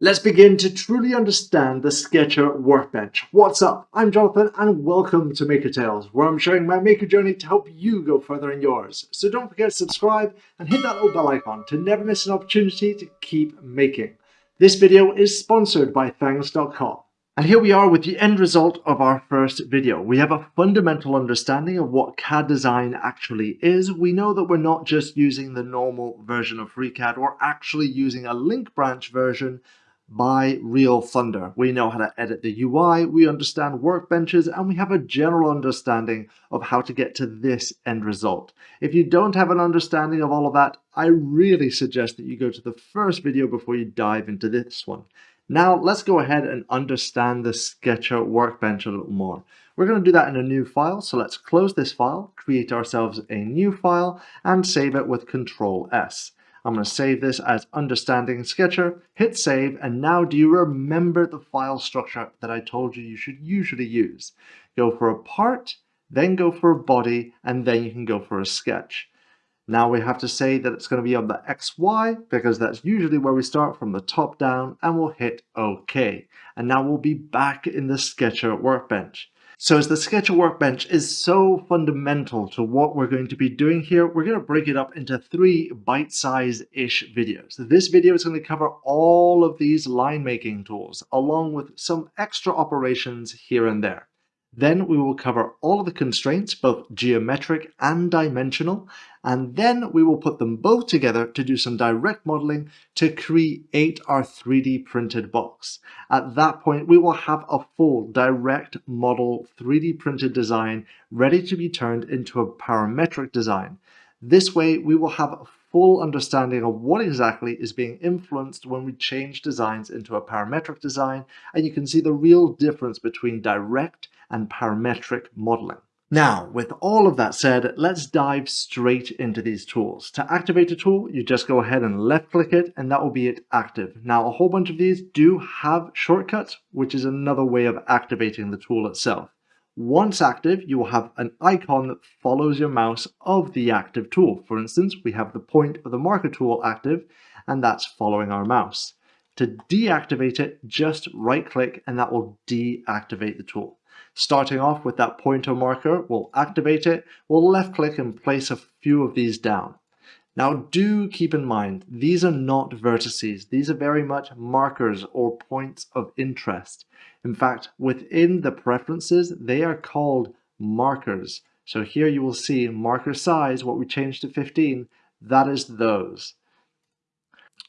Let's begin to truly understand the Sketcher Workbench. What's up? I'm Jonathan and welcome to Maker Tales, where I'm sharing my maker journey to help you go further in yours. So don't forget to subscribe and hit that little bell icon to never miss an opportunity to keep making. This video is sponsored by Thangs.com. And here we are with the end result of our first video. We have a fundamental understanding of what CAD design actually is. We know that we're not just using the normal version of FreeCAD, we're actually using a link branch version by Real Thunder. We know how to edit the UI, we understand workbenches, and we have a general understanding of how to get to this end result. If you don't have an understanding of all of that, I really suggest that you go to the first video before you dive into this one. Now let's go ahead and understand the Sketcher workbench a little more. We're going to do that in a new file, so let's close this file, create ourselves a new file, and save it with Control S. I'm going to save this as understanding sketcher, hit save, and now do you remember the file structure that I told you you should usually use? Go for a part, then go for a body, and then you can go for a sketch. Now we have to say that it's going to be on the XY because that's usually where we start from the top down and we'll hit OK. And now we'll be back in the Sketcher workbench. So as the Sketcher Workbench is so fundamental to what we're going to be doing here, we're going to break it up into three bite-size-ish videos. This video is going to cover all of these line making tools, along with some extra operations here and there. Then we will cover all of the constraints, both geometric and dimensional, and then we will put them both together to do some direct modeling to create our 3D printed box. At that point, we will have a full direct model 3D printed design ready to be turned into a parametric design. This way, we will have a full understanding of what exactly is being influenced when we change designs into a parametric design, and you can see the real difference between direct and parametric modeling. Now, with all of that said, let's dive straight into these tools. To activate a tool, you just go ahead and left click it and that will be it active. Now, a whole bunch of these do have shortcuts, which is another way of activating the tool itself. Once active, you will have an icon that follows your mouse of the active tool. For instance, we have the point of the marker tool active, and that's following our mouse. To deactivate it, just right click and that will deactivate the tool. Starting off with that pointer marker, we'll activate it, we'll left click and place a few of these down. Now do keep in mind, these are not vertices, these are very much markers or points of interest. In fact, within the preferences, they are called markers. So here you will see marker size, what we changed to 15, that is those.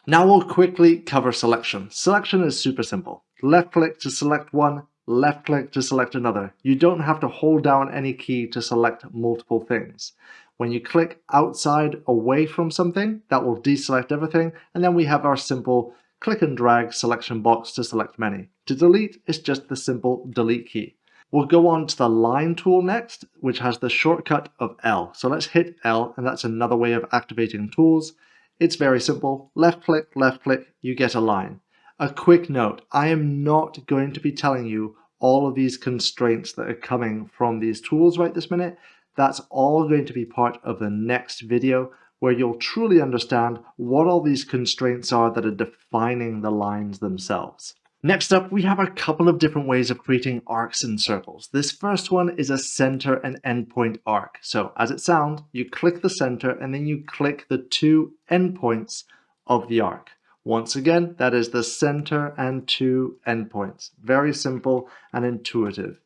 Now we'll quickly cover selection. Selection is super simple. Left click to select one, left click to select another. You don't have to hold down any key to select multiple things. When you click outside away from something, that will deselect everything, and then we have our simple click and drag selection box to select many. To delete, it's just the simple delete key. We'll go on to the line tool next, which has the shortcut of L. So let's hit L, and that's another way of activating tools. It's very simple. Left click, left click, you get a line. A quick note, I am not going to be telling you all of these constraints that are coming from these tools right this minute. That's all going to be part of the next video where you'll truly understand what all these constraints are that are defining the lines themselves. Next up, we have a couple of different ways of creating arcs and circles. This first one is a center and endpoint arc. So as it sounds, you click the center and then you click the two endpoints of the arc. Once again, that is the center and two endpoints. Very simple and intuitive.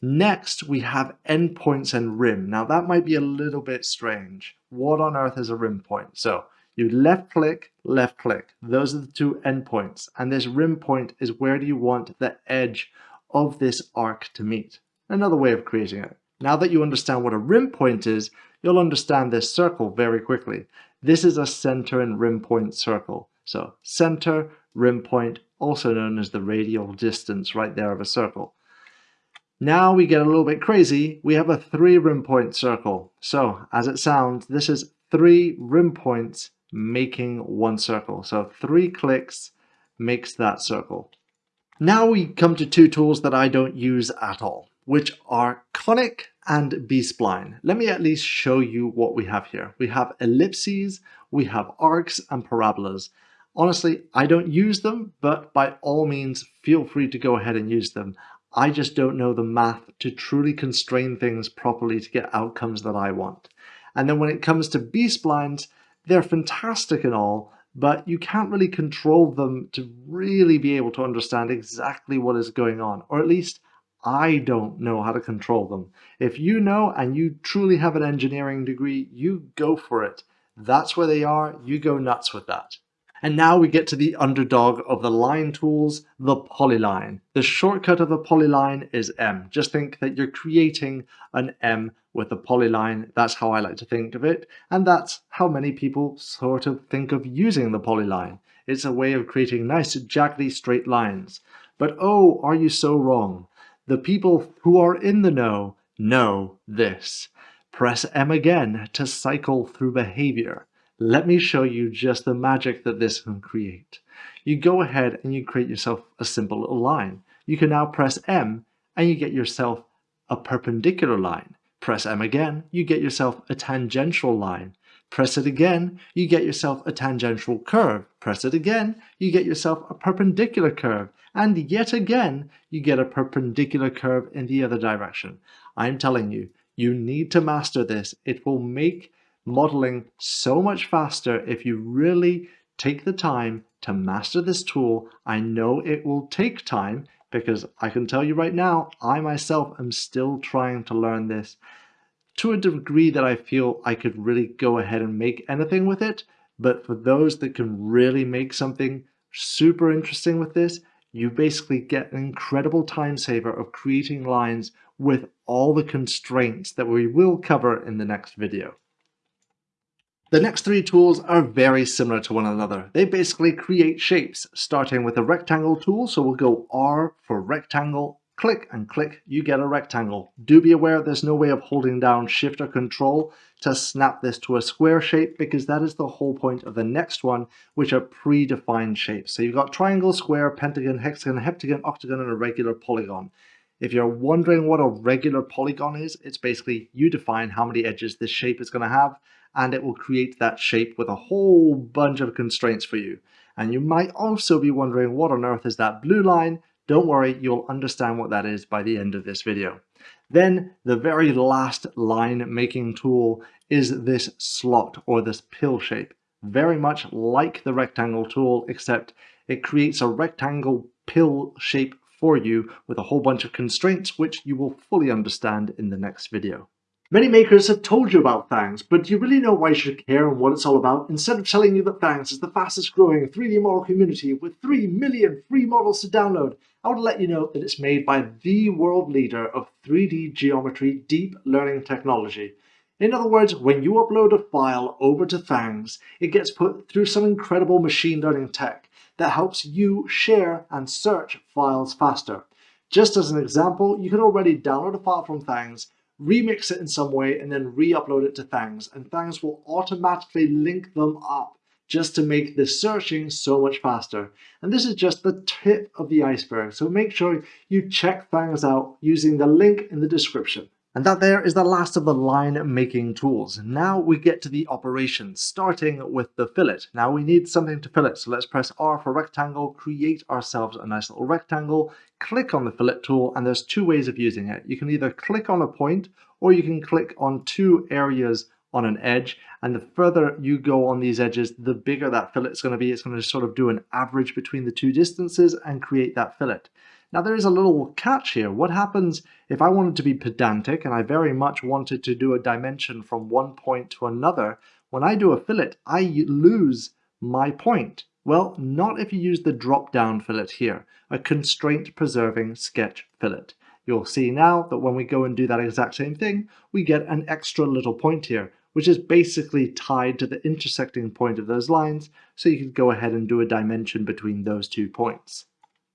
Next, we have endpoints and rim. Now that might be a little bit strange. What on earth is a rim point? So you left click, left click. Those are the two endpoints. And this rim point is where do you want the edge of this arc to meet. Another way of creating it. Now that you understand what a rim point is, you'll understand this circle very quickly. This is a center and rim point circle. So center, rim point, also known as the radial distance right there of a circle. Now we get a little bit crazy. We have a three rim point circle. So as it sounds, this is three rim points making one circle. So three clicks makes that circle. Now we come to two tools that I don't use at all, which are conic and B-spline. Let me at least show you what we have here. We have ellipses, we have arcs and parabolas. Honestly, I don't use them, but by all means, feel free to go ahead and use them. I just don't know the math to truly constrain things properly to get outcomes that I want. And then when it comes to B-splines, they're fantastic and all, but you can't really control them to really be able to understand exactly what is going on, or at least I don't know how to control them. If you know and you truly have an engineering degree, you go for it. That's where they are, you go nuts with that. And now we get to the underdog of the line tools, the polyline. The shortcut of the polyline is M. Just think that you're creating an M with the polyline. That's how I like to think of it. And that's how many people sort of think of using the polyline. It's a way of creating nice jaggedy straight lines. But oh, are you so wrong? The people who are in the know know this. Press M again to cycle through behavior. Let me show you just the magic that this can create. You go ahead and you create yourself a simple little line. You can now press M and you get yourself a perpendicular line. Press M again, you get yourself a tangential line. Press it again, you get yourself a tangential curve. Press it again, you get yourself a perpendicular curve. And yet again, you get a perpendicular curve in the other direction. I'm telling you, you need to master this. It will make modeling so much faster if you really take the time to master this tool. I know it will take time because I can tell you right now, I myself am still trying to learn this to a degree that I feel I could really go ahead and make anything with it. But for those that can really make something super interesting with this, you basically get an incredible time saver of creating lines with all the constraints that we will cover in the next video. The next three tools are very similar to one another. They basically create shapes, starting with a rectangle tool. So we'll go R for rectangle, click and click, you get a rectangle. Do be aware there's no way of holding down shift or control to snap this to a square shape because that is the whole point of the next one, which are predefined shapes. So you've got triangle, square, pentagon, hexagon, heptagon, octagon, and a regular polygon. If you're wondering what a regular polygon is, it's basically you define how many edges this shape is going to have and it will create that shape with a whole bunch of constraints for you. And you might also be wondering what on earth is that blue line? Don't worry, you'll understand what that is by the end of this video. Then the very last line making tool is this slot or this pill shape. Very much like the rectangle tool, except it creates a rectangle pill shape for you with a whole bunch of constraints, which you will fully understand in the next video. Many makers have told you about Thangs, but do you really know why you should care and what it's all about? Instead of telling you that Thangs is the fastest growing 3D model community with 3 million free models to download, I would let you know that it's made by the world leader of 3D geometry deep learning technology. In other words, when you upload a file over to Thangs, it gets put through some incredible machine learning tech that helps you share and search files faster. Just as an example, you can already download a file from Thangs remix it in some way, and then re-upload it to Thangs. And Thangs will automatically link them up just to make the searching so much faster. And this is just the tip of the iceberg. So make sure you check Thangs out using the link in the description. And that there is the last of the line making tools. Now we get to the operations, starting with the fillet. Now we need something to fillet, so let's press R for rectangle, create ourselves a nice little rectangle, click on the fillet tool, and there's two ways of using it. You can either click on a point, or you can click on two areas on an edge, and the further you go on these edges, the bigger that fillet is going to be. It's going to sort of do an average between the two distances and create that fillet. Now there is a little catch here. What happens if I wanted to be pedantic and I very much wanted to do a dimension from one point to another? When I do a fillet, I lose my point. Well, not if you use the drop-down fillet here, a constraint-preserving sketch fillet. You'll see now that when we go and do that exact same thing, we get an extra little point here, which is basically tied to the intersecting point of those lines, so you can go ahead and do a dimension between those two points.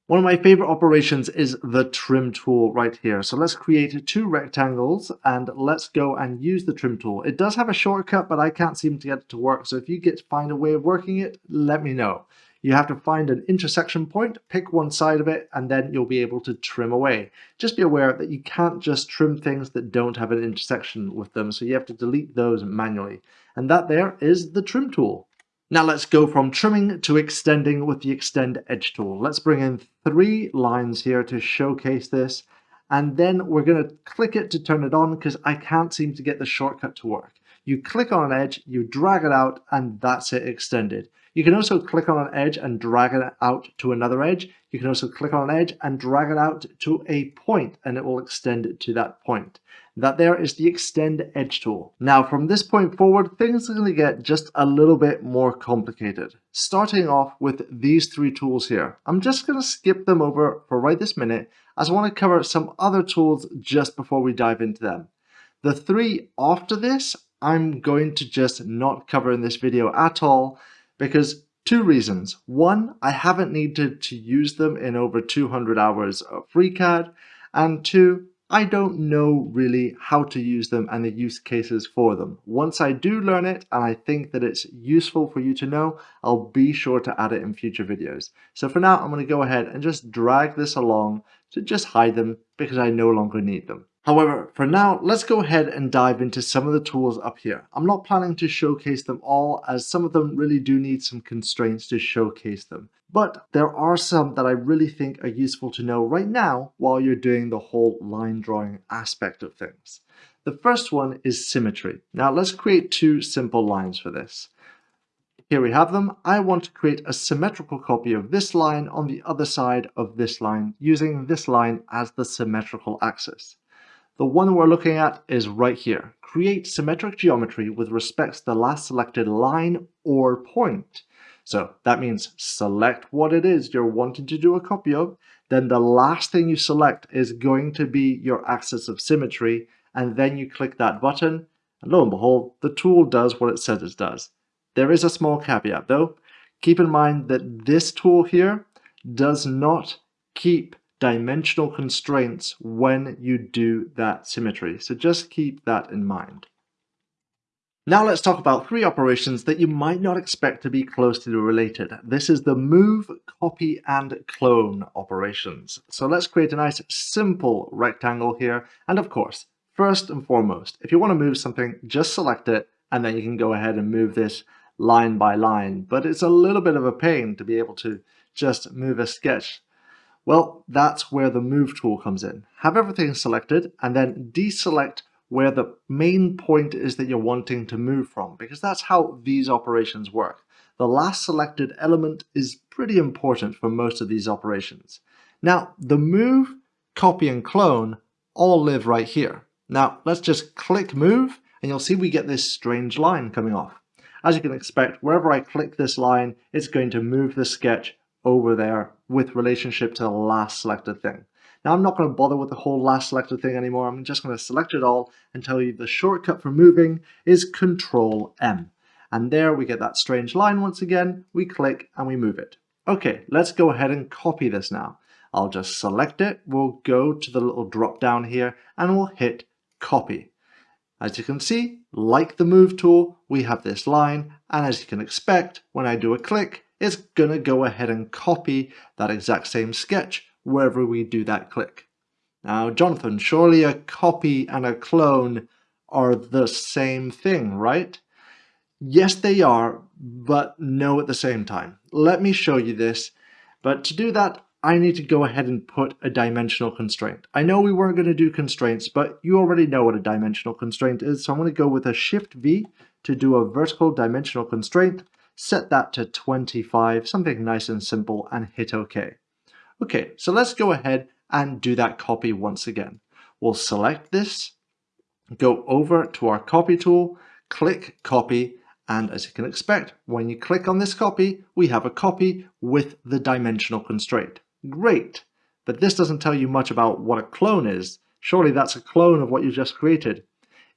One of my favorite operations is the trim tool right here. So let's create two rectangles and let's go and use the trim tool. It does have a shortcut, but I can't seem to get it to work. So if you get to find a way of working it, let me know. You have to find an intersection point, pick one side of it, and then you'll be able to trim away. Just be aware that you can't just trim things that don't have an intersection with them. So you have to delete those manually. And that there is the trim tool. Now let's go from trimming to extending with the extend edge tool. Let's bring in three lines here to showcase this and then we're going to click it to turn it on because I can't seem to get the shortcut to work. You click on an edge, you drag it out, and that's it extended. You can also click on an edge and drag it out to another edge. You can also click on an edge and drag it out to a point, and it will extend it to that point. That there is the extend edge tool. Now from this point forward, things are going to get just a little bit more complicated. Starting off with these three tools here. I'm just going to skip them over for right this minute as I want to cover some other tools just before we dive into them. The three after this I'm going to just not cover in this video at all because two reasons. One, I haven't needed to use them in over 200 hours of FreeCAD and two, I don't know really how to use them and the use cases for them. Once I do learn it and I think that it's useful for you to know, I'll be sure to add it in future videos. So for now, I'm going to go ahead and just drag this along to just hide them because I no longer need them. However, for now, let's go ahead and dive into some of the tools up here. I'm not planning to showcase them all as some of them really do need some constraints to showcase them. But there are some that I really think are useful to know right now while you're doing the whole line drawing aspect of things. The first one is symmetry. Now let's create two simple lines for this. Here we have them. I want to create a symmetrical copy of this line on the other side of this line using this line as the symmetrical axis. The one we're looking at is right here. Create symmetric geometry with respect to the last selected line or point. So that means select what it is you're wanting to do a copy of, then the last thing you select is going to be your axis of symmetry, and then you click that button, and lo and behold, the tool does what it says it does. There is a small caveat though. Keep in mind that this tool here does not keep dimensional constraints when you do that symmetry. So just keep that in mind. Now let's talk about three operations that you might not expect to be closely related. This is the move, copy, and clone operations. So let's create a nice simple rectangle here. And of course, first and foremost, if you want to move something, just select it, and then you can go ahead and move this line by line. But it's a little bit of a pain to be able to just move a sketch well, that's where the Move tool comes in. Have everything selected and then deselect where the main point is that you're wanting to move from, because that's how these operations work. The last selected element is pretty important for most of these operations. Now, the Move, Copy, and Clone all live right here. Now, let's just click Move, and you'll see we get this strange line coming off. As you can expect, wherever I click this line, it's going to move the sketch over there with relationship to the last selected thing. Now I'm not going to bother with the whole last selected thing anymore. I'm just going to select it all and tell you the shortcut for moving is Control M. And there we get that strange line once again. We click and we move it. Okay, let's go ahead and copy this now. I'll just select it. We'll go to the little drop down here and we'll hit copy. As you can see, like the move tool, we have this line. And as you can expect, when I do a click, it's going to go ahead and copy that exact same sketch wherever we do that click. Now, Jonathan, surely a copy and a clone are the same thing, right? Yes, they are, but no at the same time. Let me show you this, but to do that, I need to go ahead and put a dimensional constraint. I know we weren't going to do constraints, but you already know what a dimensional constraint is, so I'm going to go with a Shift V to do a vertical dimensional constraint set that to 25, something nice and simple, and hit OK. Okay, so let's go ahead and do that copy once again. We'll select this, go over to our copy tool, click copy, and as you can expect, when you click on this copy, we have a copy with the dimensional constraint. Great, but this doesn't tell you much about what a clone is. Surely that's a clone of what you just created.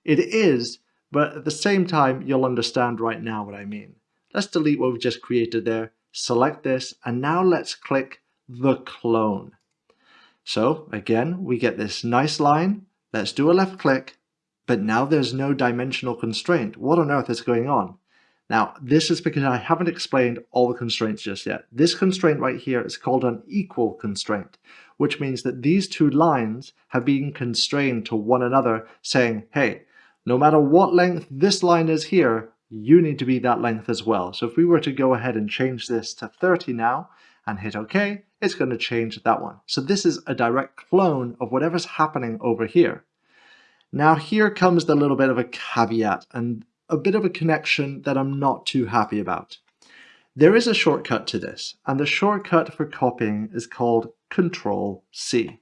It is, but at the same time, you'll understand right now what I mean. Let's delete what we've just created there, select this, and now let's click the clone. So again, we get this nice line. Let's do a left click, but now there's no dimensional constraint. What on earth is going on? Now, this is because I haven't explained all the constraints just yet. This constraint right here is called an equal constraint, which means that these two lines have been constrained to one another saying, hey, no matter what length this line is here, you need to be that length as well. So if we were to go ahead and change this to 30 now and hit OK, it's going to change that one. So this is a direct clone of whatever's happening over here. Now here comes the little bit of a caveat and a bit of a connection that I'm not too happy about. There is a shortcut to this, and the shortcut for copying is called Control C.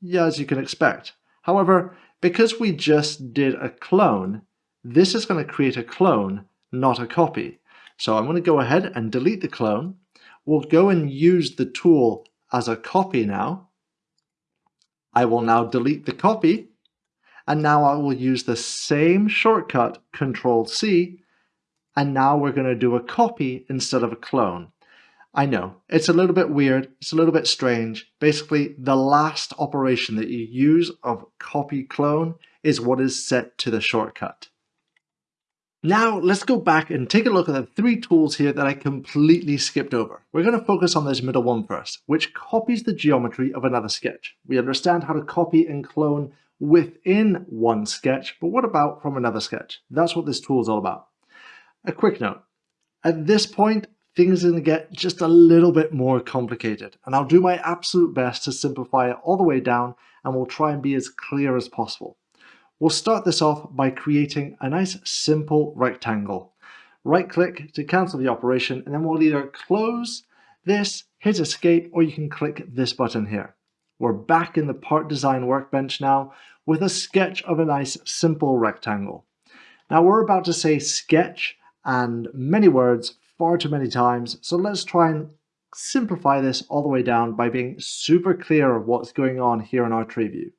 Yeah, as you can expect. However, because we just did a clone, this is going to create a clone, not a copy. So I'm going to go ahead and delete the clone. We'll go and use the tool as a copy now. I will now delete the copy, and now I will use the same shortcut, Control C, and now we're going to do a copy instead of a clone. I know, it's a little bit weird, it's a little bit strange. Basically, the last operation that you use of copy clone is what is set to the shortcut. Now let's go back and take a look at the three tools here that I completely skipped over. We're going to focus on this middle one first, which copies the geometry of another sketch. We understand how to copy and clone within one sketch, but what about from another sketch? That's what this tool is all about. A quick note, at this point, things are going to get just a little bit more complicated, and I'll do my absolute best to simplify it all the way down, and we'll try and be as clear as possible. We'll start this off by creating a nice simple rectangle. Right click to cancel the operation, and then we'll either close this, hit escape, or you can click this button here. We're back in the part design workbench now with a sketch of a nice simple rectangle. Now we're about to say sketch and many words far too many times. So let's try and simplify this all the way down by being super clear of what's going on here in our tree view.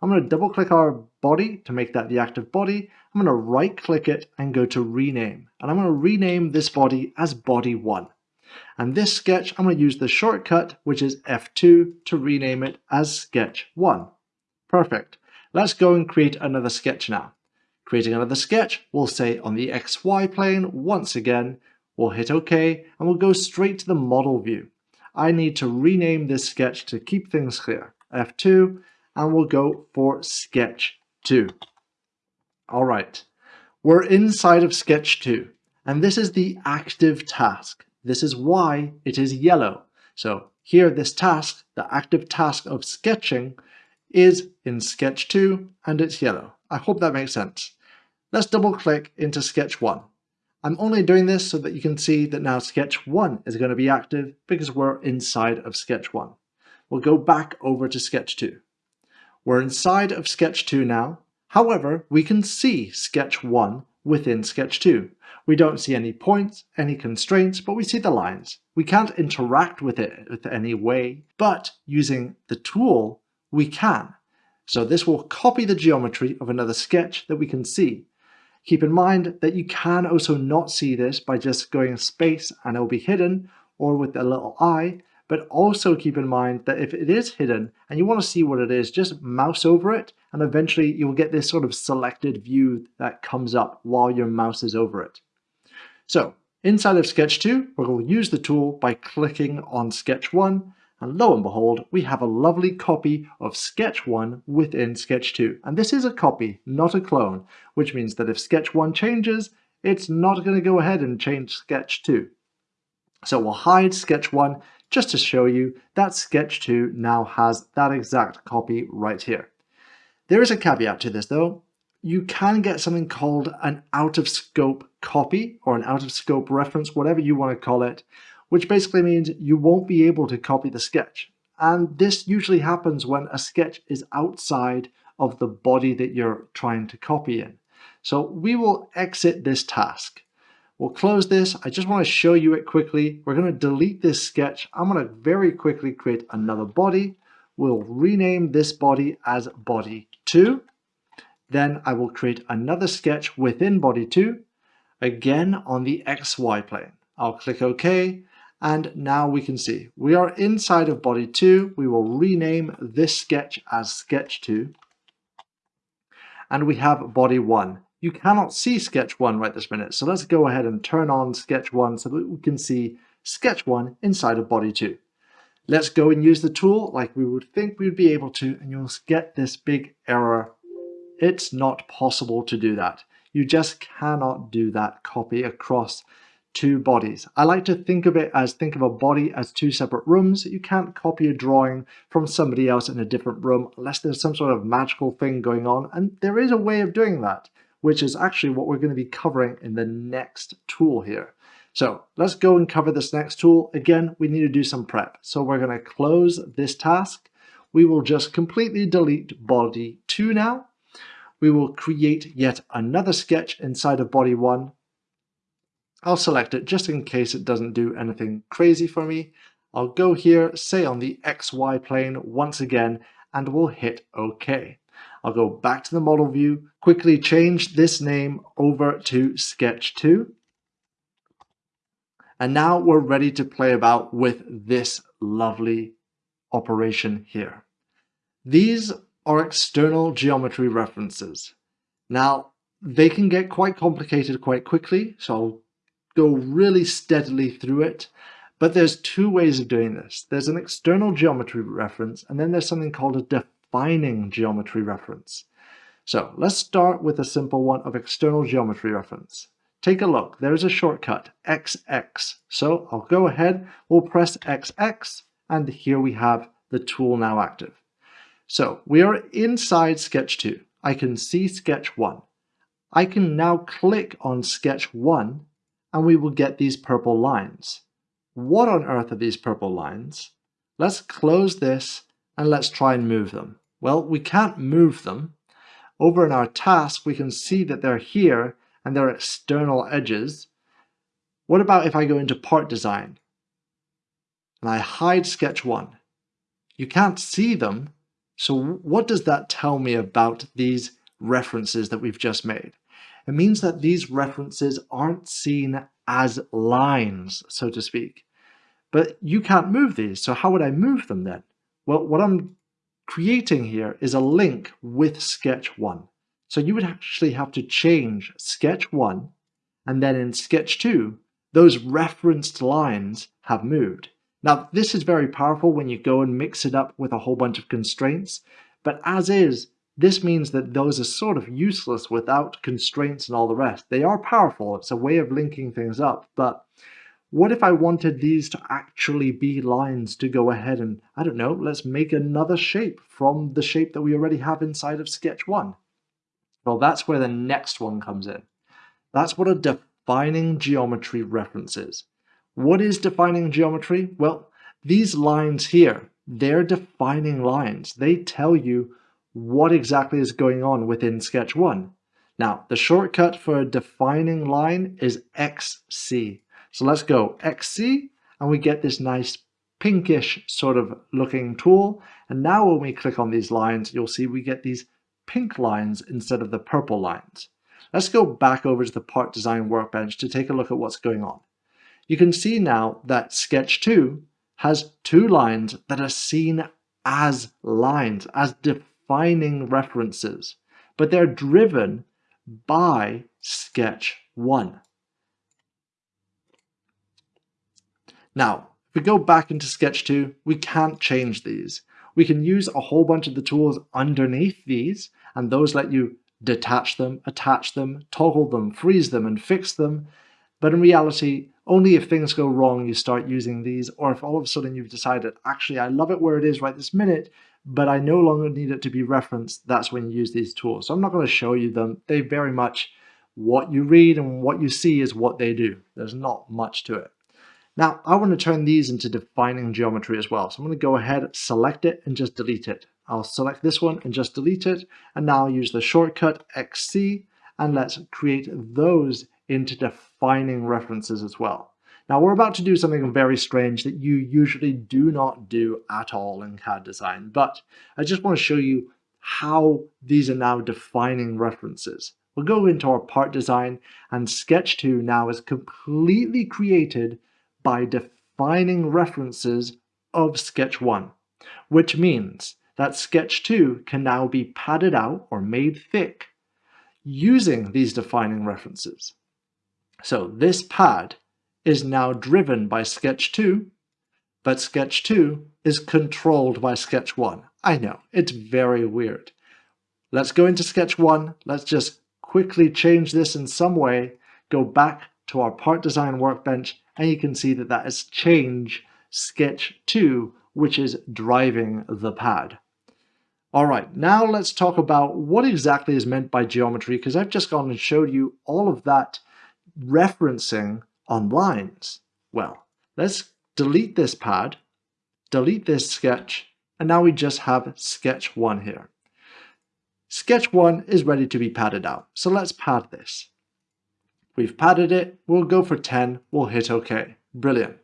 I'm going to double click our body to make that the active body. I'm going to right click it and go to rename. And I'm going to rename this body as body 1. And this sketch, I'm going to use the shortcut, which is F2, to rename it as sketch 1. Perfect. Let's go and create another sketch now. Creating another sketch, we'll say on the XY plane once again, we'll hit OK, and we'll go straight to the model view. I need to rename this sketch to keep things clear. F2, and we'll go for sketch 2. All right, we're inside of sketch 2, and this is the active task. This is why it is yellow. So here, this task, the active task of sketching, is in sketch 2, and it's yellow. I hope that makes sense. Let's double click into sketch 1. I'm only doing this so that you can see that now sketch 1 is going to be active because we're inside of sketch 1. We'll go back over to sketch 2. We're inside of sketch 2 now. However, we can see sketch 1 within sketch 2. We don't see any points, any constraints, but we see the lines. We can't interact with it with any way, but using the tool, we can. So this will copy the geometry of another sketch that we can see. Keep in mind that you can also not see this by just going space and it'll be hidden or with a little eye, but also keep in mind that if it is hidden and you want to see what it is, just mouse over it and eventually you'll get this sort of selected view that comes up while your mouse is over it. So inside of Sketch 2, we'll use the tool by clicking on Sketch 1 and lo and behold, we have a lovely copy of Sketch 1 within Sketch 2. And this is a copy, not a clone, which means that if Sketch 1 changes, it's not going to go ahead and change Sketch 2. So we'll hide Sketch 1 just to show you that Sketch 2 now has that exact copy right here. There is a caveat to this though. You can get something called an out-of-scope copy or an out-of-scope reference, whatever you want to call it, which basically means you won't be able to copy the sketch. And this usually happens when a sketch is outside of the body that you're trying to copy in. So we will exit this task. We'll close this. I just want to show you it quickly. We're going to delete this sketch. I'm going to very quickly create another body. We'll rename this body as body 2. Then I will create another sketch within body 2, again on the XY plane. I'll click OK. And now we can see we are inside of body 2. We will rename this sketch as sketch 2. And we have body 1. You cannot see sketch 1 right this minute. So let's go ahead and turn on sketch 1 so that we can see sketch 1 inside of body 2. Let's go and use the tool like we would think we would be able to and you'll get this big error. It's not possible to do that. You just cannot do that copy across two bodies. I like to think of it as think of a body as two separate rooms. You can't copy a drawing from somebody else in a different room unless there's some sort of magical thing going on. And there is a way of doing that, which is actually what we're going to be covering in the next tool here. So let's go and cover this next tool. Again, we need to do some prep. So we're going to close this task. We will just completely delete body 2 now. We will create yet another sketch inside of body 1 I'll select it just in case it doesn't do anything crazy for me. I'll go here, say on the XY plane once again, and we'll hit OK. I'll go back to the model view, quickly change this name over to Sketch 2. And now we're ready to play about with this lovely operation here. These are external geometry references. Now, they can get quite complicated quite quickly, so I'll go really steadily through it. But there's two ways of doing this. There's an external geometry reference, and then there's something called a defining geometry reference. So let's start with a simple one of external geometry reference. Take a look, there's a shortcut, XX. So I'll go ahead, we'll press XX, and here we have the tool now active. So we are inside Sketch 2. I can see Sketch 1. I can now click on Sketch 1 and we will get these purple lines. What on earth are these purple lines? Let's close this and let's try and move them. Well, we can't move them. Over in our task, we can see that they're here and they're external edges. What about if I go into part design and I hide sketch one? You can't see them. So what does that tell me about these references that we've just made? It means that these references aren't seen as lines, so to speak. But you can't move these, so how would I move them then? Well, what I'm creating here is a link with Sketch 1. So you would actually have to change Sketch 1, and then in Sketch 2, those referenced lines have moved. Now, this is very powerful when you go and mix it up with a whole bunch of constraints, but as is, this means that those are sort of useless without constraints and all the rest. They are powerful, it's a way of linking things up, but what if I wanted these to actually be lines to go ahead and, I don't know, let's make another shape from the shape that we already have inside of sketch one? Well, that's where the next one comes in. That's what a defining geometry reference is. What is defining geometry? Well, these lines here, they're defining lines. They tell you what exactly is going on within sketch 1. Now, the shortcut for a defining line is XC. So let's go XC, and we get this nice pinkish sort of looking tool. And now when we click on these lines, you'll see we get these pink lines instead of the purple lines. Let's go back over to the part design workbench to take a look at what's going on. You can see now that sketch 2 has two lines that are seen as lines, as defining references, but they're driven by sketch 1. Now, if we go back into sketch 2, we can't change these. We can use a whole bunch of the tools underneath these, and those let you detach them, attach them, toggle them, freeze them, and fix them. But in reality, only if things go wrong you start using these, or if all of a sudden you've decided, actually, I love it where it is right this minute, but I no longer need it to be referenced, that's when you use these tools. So I'm not going to show you them. They very much, what you read and what you see is what they do. There's not much to it. Now, I want to turn these into defining geometry as well. So I'm going to go ahead, select it, and just delete it. I'll select this one and just delete it. And now I'll use the shortcut XC, and let's create those into defining references as well. Now we're about to do something very strange that you usually do not do at all in CAD design, but I just want to show you how these are now defining references. We'll go into our part design and Sketch 2 now is completely created by defining references of Sketch 1, which means that Sketch 2 can now be padded out or made thick using these defining references. So this pad is now driven by Sketch 2, but Sketch 2 is controlled by Sketch 1. I know, it's very weird. Let's go into Sketch 1. Let's just quickly change this in some way, go back to our part design workbench, and you can see that that is change sketch 2, which is driving the pad. All right, now let's talk about what exactly is meant by geometry, because I've just gone and showed you all of that referencing on lines. Well, let's delete this pad, delete this sketch, and now we just have sketch 1 here. Sketch 1 is ready to be padded out, so let's pad this. We've padded it, we'll go for 10, we'll hit OK. Brilliant.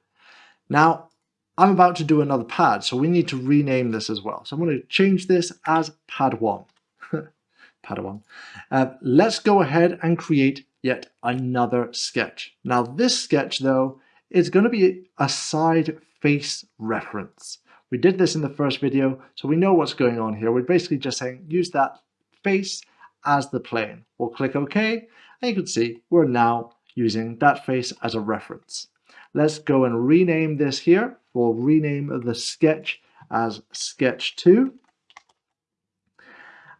Now, I'm about to do another pad, so we need to rename this as well. So I'm going to change this as pad 1. pad 1. Uh, let's go ahead and create yet another sketch. Now this sketch though is going to be a side face reference. We did this in the first video, so we know what's going on here. We're basically just saying use that face as the plane. We'll click OK, and you can see we're now using that face as a reference. Let's go and rename this here. We'll rename the sketch as sketch 2.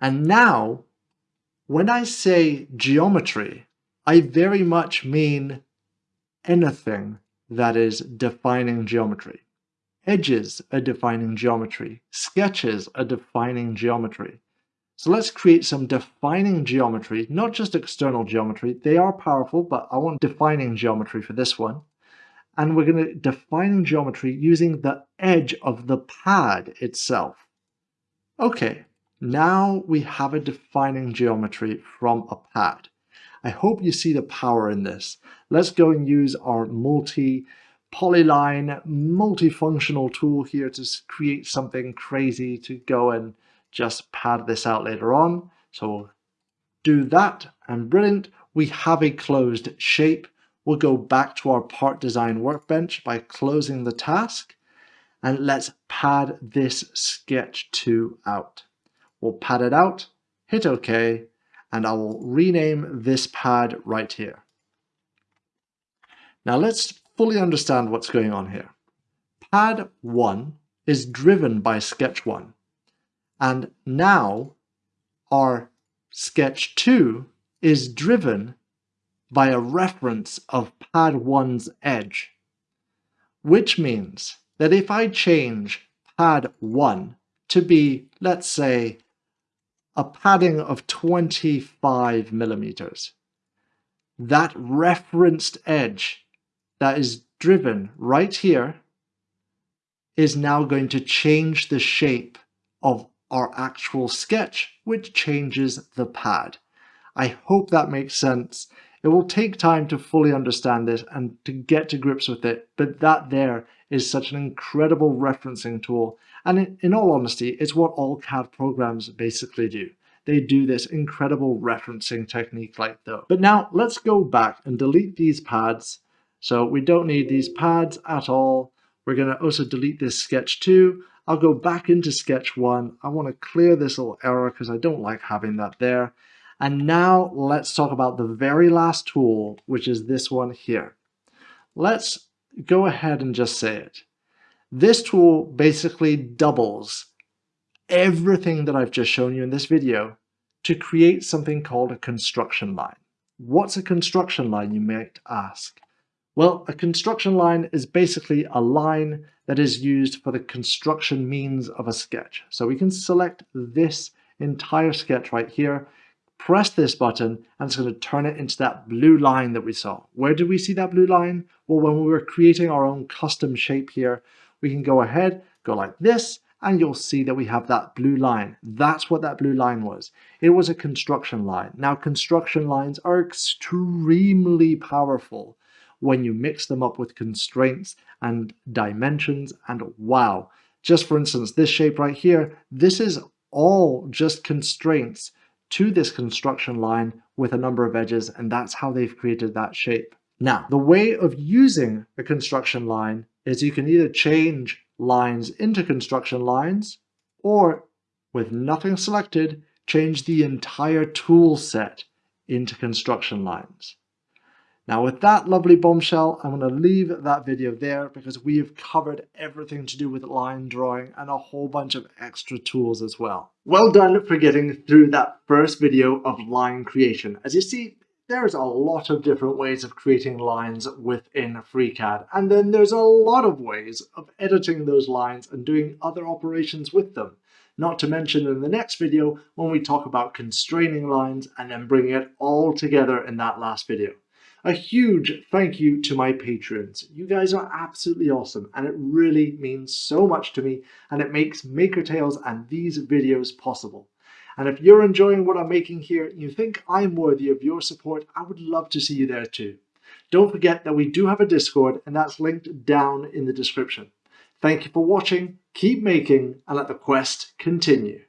And now, when I say geometry, I very much mean anything that is defining geometry. Edges are defining geometry. Sketches are defining geometry. So let's create some defining geometry, not just external geometry. They are powerful, but I want defining geometry for this one. And we're going to define geometry using the edge of the pad itself. Okay, now we have a defining geometry from a pad. I hope you see the power in this. Let's go and use our multi polyline multifunctional tool here to create something crazy to go and just pad this out later on. So we'll do that and brilliant. We have a closed shape. We'll go back to our part design workbench by closing the task and let's pad this sketch 2 out. We'll pad it out, hit OK, and I will rename this pad right here. Now let's fully understand what's going on here. Pad 1 is driven by sketch 1. And now our sketch 2 is driven by a reference of pad 1's edge. Which means that if I change pad 1 to be, let's say, a padding of 25 millimeters. That referenced edge that is driven right here is now going to change the shape of our actual sketch, which changes the pad. I hope that makes sense. It will take time to fully understand this and to get to grips with it, but that there is such an incredible referencing tool. And in, in all honesty, it's what all CAD programs basically do. They do this incredible referencing technique like though. But now let's go back and delete these pads. So we don't need these pads at all. We're going to also delete this sketch too. I'll go back into sketch one. I want to clear this little error because I don't like having that there. And now let's talk about the very last tool, which is this one here. Let's go ahead and just say it. This tool basically doubles everything that I've just shown you in this video to create something called a construction line. What's a construction line, you might ask? Well, a construction line is basically a line that is used for the construction means of a sketch. So we can select this entire sketch right here, press this button, and it's going to turn it into that blue line that we saw. Where did we see that blue line? Well, when we were creating our own custom shape here, we can go ahead, go like this, and you'll see that we have that blue line. That's what that blue line was. It was a construction line. Now, construction lines are extremely powerful when you mix them up with constraints and dimensions, and wow. Just for instance, this shape right here, this is all just constraints to this construction line with a number of edges, and that's how they've created that shape. Now, the way of using a construction line is you can either change lines into construction lines, or with nothing selected, change the entire tool set into construction lines. Now with that lovely bombshell, I'm going to leave that video there because we have covered everything to do with line drawing and a whole bunch of extra tools as well. Well done for getting through that first video of line creation. As you see, there's a lot of different ways of creating lines within FreeCAD, and then there's a lot of ways of editing those lines and doing other operations with them. Not to mention in the next video when we talk about constraining lines and then bringing it all together in that last video. A huge thank you to my patrons. You guys are absolutely awesome and it really means so much to me and it makes Maker Tales and these videos possible. And if you're enjoying what I'm making here and you think I'm worthy of your support, I would love to see you there too. Don't forget that we do have a Discord and that's linked down in the description. Thank you for watching, keep making, and let the quest continue.